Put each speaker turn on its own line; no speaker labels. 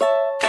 you